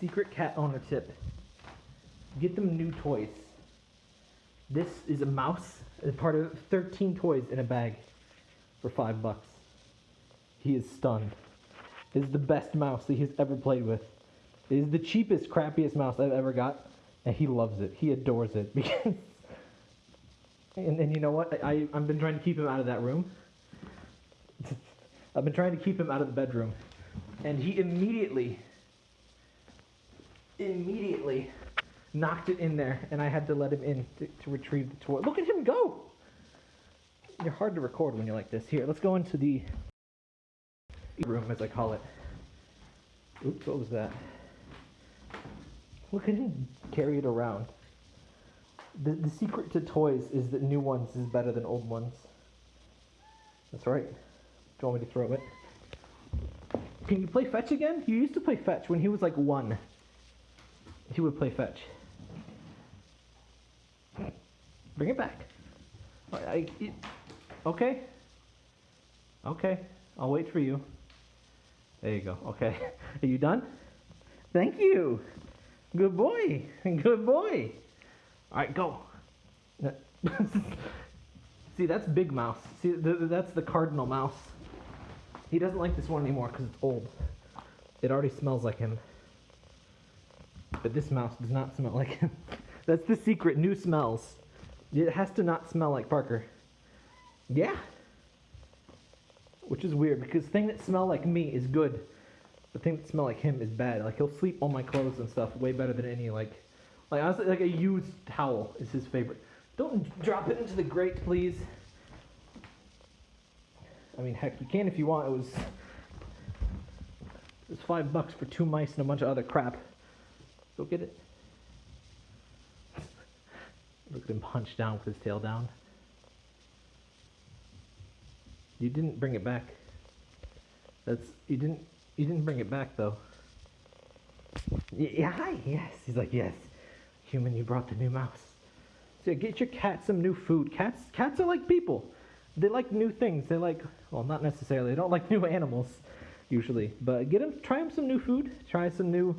Secret cat owner tip. Get them new toys. This is a mouse, part of 13 toys in a bag for five bucks. He is stunned. Is the best mouse that he's ever played with. It is the cheapest, crappiest mouse I've ever got, and he loves it. He adores it because. And, and you know what? I, I've been trying to keep him out of that room. I've been trying to keep him out of the bedroom. And he immediately, immediately knocked it in there, and I had to let him in to, to retrieve the toy. Look at him go! You're hard to record when you're like this. Here, let's go into the room, as I call it. Oops, what was that? Look at him carry it around. The, the secret to toys is that new ones is better than old ones. That's right. Do you want me to throw it? Can you play fetch again? You used to play fetch when he was like one. He would play fetch. Bring it back. I, it, okay. Okay. I'll wait for you. There you go. Okay. Are you done? Thank you. Good boy. Good boy. All right, go. See, that's Big Mouse. See, th that's the cardinal mouse. He doesn't like this one anymore because it's old. It already smells like him. But this mouse does not smell like him. that's the secret, new smells. It has to not smell like Parker. Yeah. Which is weird because thing that smell like me is good. The thing that smell like him is bad. Like he'll sleep on my clothes and stuff way better than any like like honestly like a used towel is his favorite. Don't drop it into the grate, please. I mean heck you can if you want. It was it was five bucks for two mice and a bunch of other crap. Go get it. Look at him punch down with his tail down. You didn't bring it back. That's you didn't you didn't bring it back though. Yeah, hi. Yes. He's like, yes. Human, you brought the new mouse. So get your cat some new food. Cats cats are like people. They like new things. They like well, not necessarily. They don't like new animals usually, but get them try them some new food. Try some new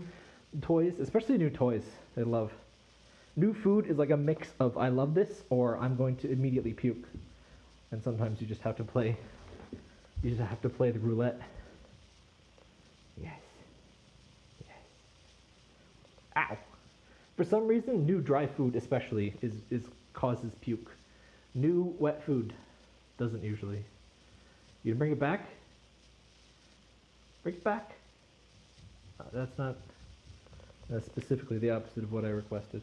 toys, especially new toys. They love. New food is like a mix of I love this or I'm going to immediately puke. And sometimes you just have to play you just have to play the roulette. Yes. Yes. Ow. For some reason, new dry food especially is, is causes puke. New wet food doesn't usually. You bring it back? Bring it back. Uh, that's not specifically the opposite of what I requested.